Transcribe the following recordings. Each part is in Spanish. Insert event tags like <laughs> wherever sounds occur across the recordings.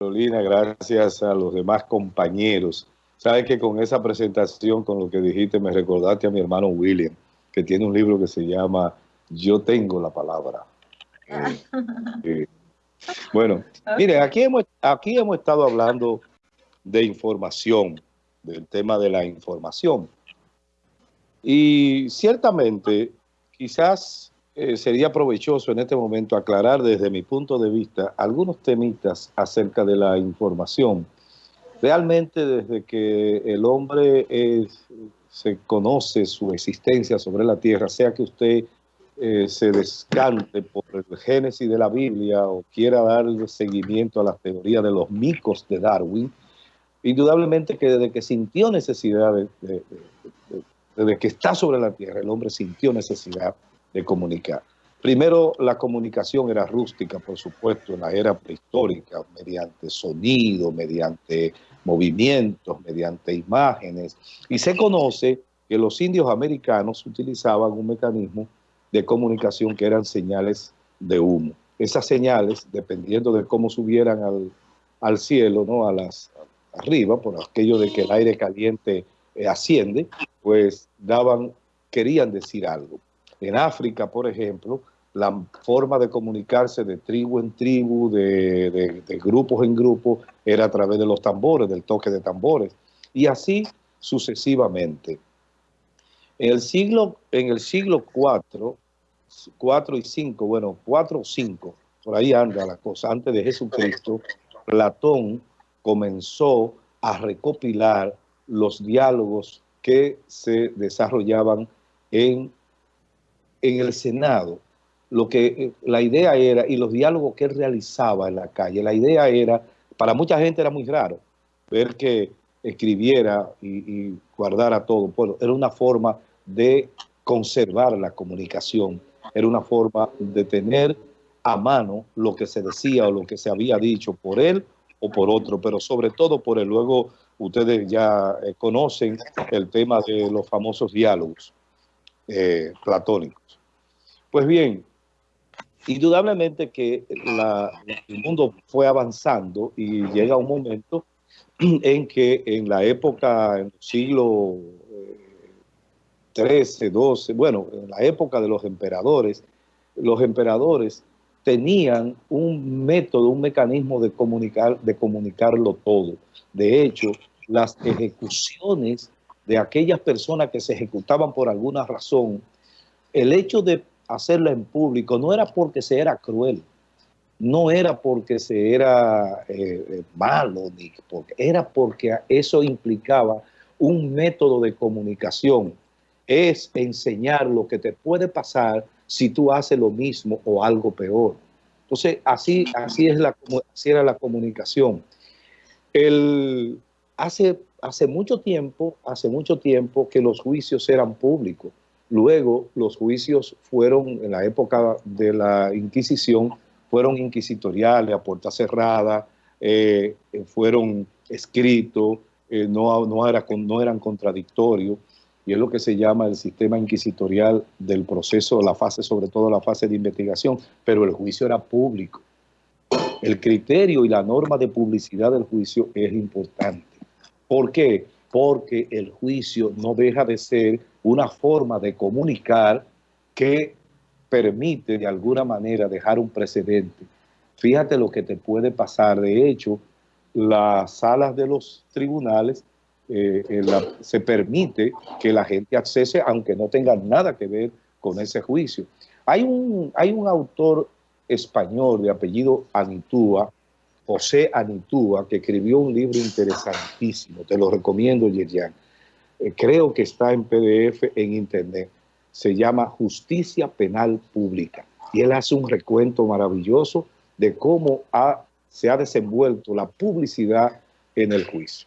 Carolina, gracias a los demás compañeros. Sabes que con esa presentación, con lo que dijiste, me recordaste a mi hermano William, que tiene un libro que se llama Yo tengo la palabra. <laughs> Eh, eh, bueno, mire, aquí hemos, aquí hemos estado hablando de información, del tema de la información. Y ciertamente, quizás eh, sería provechoso en este momento aclarar desde mi punto de vista algunos temitas acerca de la información. Realmente desde que el hombre se conoce su existencia sobre la tierra, sea que usted eh, se descante por el génesis de la Biblia o quiera darle seguimiento a la teoría de los micos de Darwin, indudablemente que desde que sintió necesidad, de, desde que está sobre la tierra, el hombre sintió necesidad comunicar. Primero, la comunicación era rústica, por supuesto, en la era prehistórica, mediante sonido, mediante movimientos, mediante imágenes. Y se conoce que los indios americanos utilizaban un mecanismo de comunicación que eran señales de humo. Esas señales, dependiendo de cómo subieran al, al cielo, ¿no? a las arriba, por aquello de que el aire caliente eh, asciende, pues daban, querían decir algo. En África, por ejemplo, la forma de comunicarse de tribu en tribu, de, grupos en grupos, era a través de los tambores, del toque de tambores, y así sucesivamente. En el siglo, en el siglo 4, 4 y 5, bueno, 4 o 5, por ahí anda la cosa, antes de Jesucristo, Platón comenzó a recopilar los diálogos que se desarrollaban en en el Senado, lo que eh, la idea era, y los diálogos que él realizaba en la calle, la idea era, para mucha gente era muy raro ver que escribiera y, guardara todo. Bueno, era una forma de conservar la comunicación, era una forma de tener a mano lo que se decía o lo que se había dicho por él o por otro, pero sobre todo por él. Luego ustedes ya eh, conocen el tema de los famosos diálogos eh, platónicos. Pues bien, indudablemente que el mundo fue avanzando y llega un momento <clears throat> en que en la época, en el siglo XIII, XII, bueno, en la época de los emperadores, los emperadores tenían un método, un mecanismo de, comunicar, de comunicarlo todo. De hecho, las ejecuciones de aquellas personas que se ejecutaban por alguna razón, el hecho de hacerlo en público no era porque se era cruel, no era porque se era eh, eh, malo, ni porque, era porque eso implicaba un método de comunicación. Es enseñar lo que te puede pasar si tú haces lo mismo o algo peor. Entonces, así, así, es la, así era la comunicación. El, hace, hace mucho tiempo, hace mucho tiempo que los juicios eran públicos. Luego los juicios fueron, en la época de la Inquisición, fueron inquisitoriales, a puerta cerrada, eh, fueron escritos, eh, no, no, era, no eran contradictorios, y es lo que se llama el sistema inquisitorial del proceso, la fase, sobre todo la fase de investigación, pero el juicio era público. El criterio y la norma de publicidad del juicio es importante. ¿Por qué? Porque el juicio no deja de ser una forma de comunicar que permite de alguna manera dejar un precedente. Fíjate lo que te puede pasar. De hecho, las salas de los tribunales eh, se permite que la gente accese aunque no tenga nada que ver con ese juicio. Hay un, hay un autor español de apellido Anitúa, José Anitúa, que escribió un libro interesantísimo, te lo recomiendo, Yerian, eh, creo que está en PDF en internet, se llama Justicia Penal Pública. Y él hace un recuento maravilloso de cómo se ha desenvuelto la publicidad en el juicio.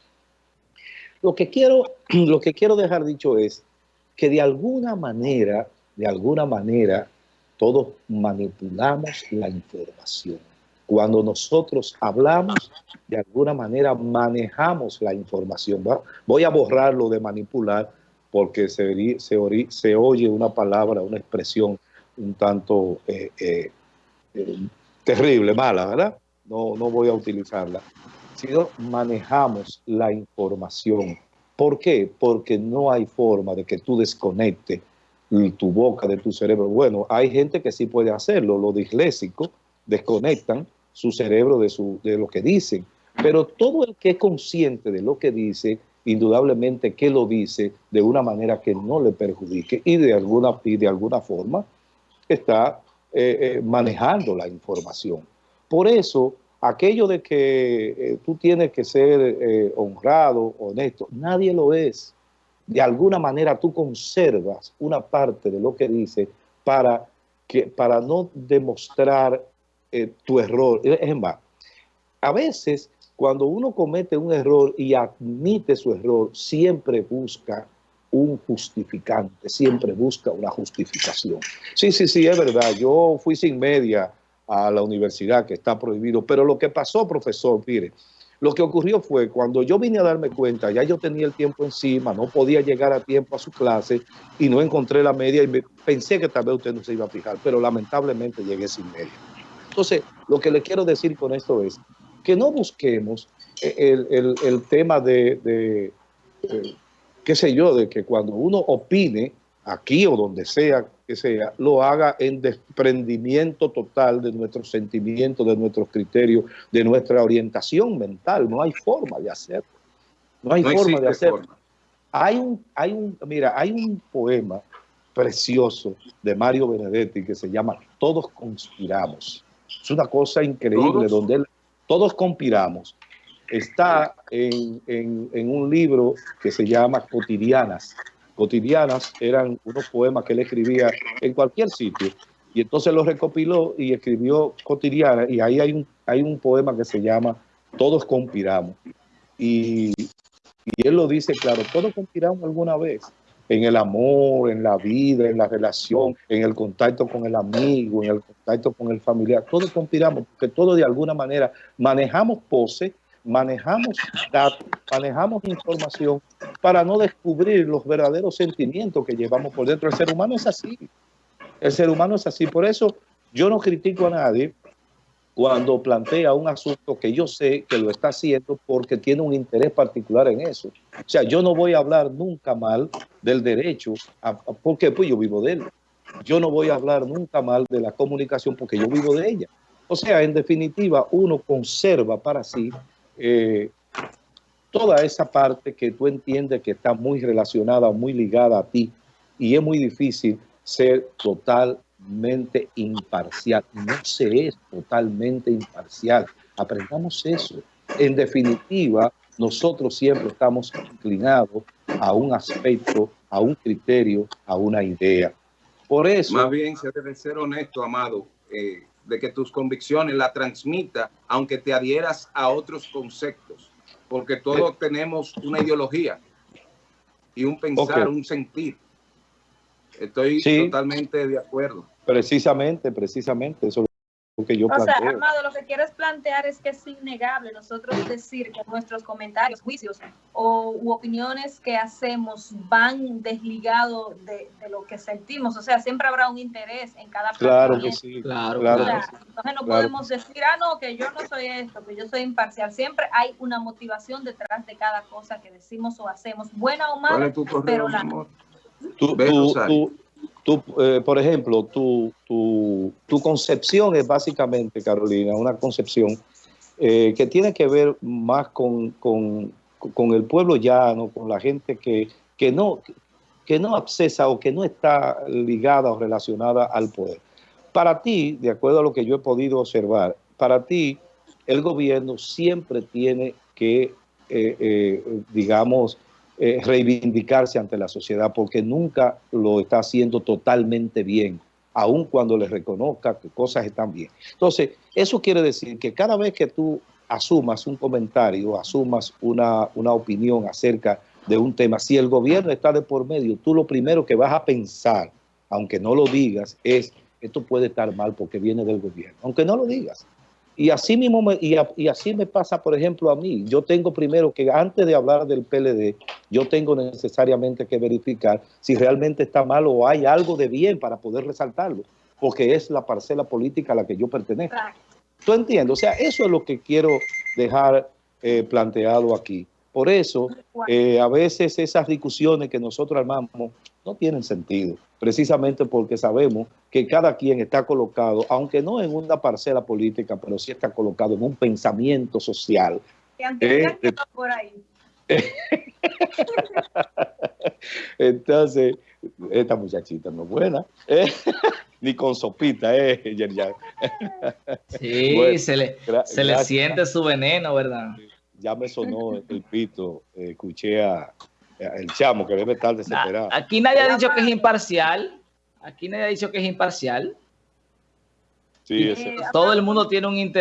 Lo que, quiero, <clears throat> lo que quiero dejar dicho es que de alguna manera, de alguna manera, todos manipulamos la información. Cuando nosotros hablamos, de alguna manera manejamos la información. Voy a borrarlo de manipular porque se, se, oye una palabra, una expresión un tanto eh, eh, eh, terrible, mala, ¿verdad? no, no voy a utilizarla, sino manejamos la información. ¿Por qué? Porque no hay forma de que tú desconectes tu boca de tu cerebro. Bueno, hay gente que sí puede hacerlo, los disléxicos desconectan su cerebro de, su, de lo que dicen, pero todo el que es consciente de lo que dice, indudablemente que lo dice de una manera que no le perjudique y de alguna, y de alguna forma está eh, eh, manejando la información. Por eso, aquello de que eh, tú tienes que ser honrado, honesto, nadie lo es. De alguna manera tú conservas una parte de lo que dice para, que, para no demostrar tu error. Es más, a veces cuando uno comete un error y admite su error, siempre busca un justificante, siempre busca una justificación. Sí, sí, sí, es verdad, yo fui sin media a la universidad, que está prohibido, pero lo que pasó, profesor, mire, lo que ocurrió fue cuando yo vine a darme cuenta, ya yo tenía el tiempo encima, no podía llegar a tiempo a su clase y no encontré la media y pensé que tal vez usted no se iba a fijar, pero lamentablemente llegué sin media. Entonces, lo que le quiero decir con esto es que no busquemos el, tema de qué sé yo, de que cuando uno opine, aquí o donde sea que sea, lo haga en desprendimiento total de nuestros sentimientos, de nuestros criterios, de nuestra orientación mental. No hay forma de hacerlo. No hay forma de hacerlo. Hay un, hay un, mira, hay un poema precioso de Mario Benedetti que se llama Todos conspiramos. Es una cosa increíble donde todos conspiramos está en, un libro que se llama Cotidianas. Cotidianas eran unos poemas que él escribía en cualquier sitio. Y entonces los recopiló y escribió Cotidianas. Y ahí hay un, hay un poema que se llama Todos conspiramos. Y, y él lo dice, claro, todos conspiramos alguna vez en el amor, en la vida, en la relación, en el contacto con el amigo, en el contacto con el familiar. Todos conspiramos porque todos de alguna manera manejamos pose manejamos datos, manejamos información para no descubrir los verdaderos sentimientos que llevamos por dentro. El ser humano es así. El ser humano es así. Por eso yo no critico a nadie cuando plantea un asunto que yo sé que lo está haciendo porque tiene un interés particular en eso. O sea, yo no voy a hablar nunca mal del derecho, porque pues yo vivo de él. Yo no voy a hablar nunca mal de la comunicación porque yo vivo de ella. O sea, en definitiva, uno conserva para sí eh, toda esa parte que tú entiendes que está muy relacionada, muy ligada a ti, y es muy difícil ser totalmente imparcial. No se es totalmente imparcial. Aprendamos eso. En definitiva, nosotros siempre estamos inclinados a un aspecto, a un criterio, a una idea. Por eso... Más bien se debe ser honesto, Amado. Eh, de que tus convicciones la transmita, aunque te adhieras a otros conceptos, porque todos tenemos una ideología y un pensar, un sentir. Estoy totalmente de acuerdo. Precisamente, precisamente, eso que yo o sea, Amado, lo que quieres plantear es que es innegable nosotros decir que nuestros comentarios, juicios o u opiniones que hacemos van desligados de, lo que sentimos. O sea, siempre habrá un interés en cada Claro que sí, claro, claro. Entonces no podemos decir, ah, no, que yo no soy esto, que yo soy imparcial. Siempre hay una motivación detrás de cada cosa que decimos o hacemos, buena o mala, pero la... Tú, tú, eh, por ejemplo, tu, tu, tu, concepción es básicamente, Carolina, una concepción eh, que tiene que ver más con, con, con, el pueblo llano, con la gente que, que, no, que no accesa o que no está ligada o relacionada al poder. Para ti, de acuerdo a lo que yo he podido observar, para ti el gobierno siempre tiene que, eh, digamos, eh, reivindicarse ante la sociedad porque nunca lo está haciendo totalmente bien, aun cuando le reconozca que cosas están bien. Entonces, eso quiere decir que cada vez que tú asumas un comentario, asumas una, una opinión acerca de un tema, si el gobierno está de por medio, tú lo primero que vas a pensar, aunque no lo digas, es esto puede estar mal porque viene del gobierno, aunque no lo digas. Y así mismo me, y, así me pasa, por ejemplo, a mí. Yo tengo primero que, antes de hablar del PLD, yo tengo necesariamente que verificar si realmente está mal o hay algo de bien para poder resaltarlo, porque es la parcela política a la que yo pertenezco. ¿Tú entiendes? O sea, eso es lo que quiero dejar eh, planteado aquí. Por eso, eh, a veces esas discusiones que nosotros armamos no tienen sentido, precisamente porque sabemos que cada quien está colocado, aunque no en una parcela política, pero sí está colocado en un pensamiento social. Eh, por ahí. <laughs> Entonces, esta muchachita no es buena, <laughs> ni con sopita, ¿eh? <laughs> Sí, se, le, se le siente su veneno, ¿verdad? ya me sonó el pito, eh, escuché a, el chamo que debe estar desesperado. Aquí nadie ha dicho que es imparcial. Aquí nadie ha dicho que es imparcial. Sí, Todo el mundo tiene un interés.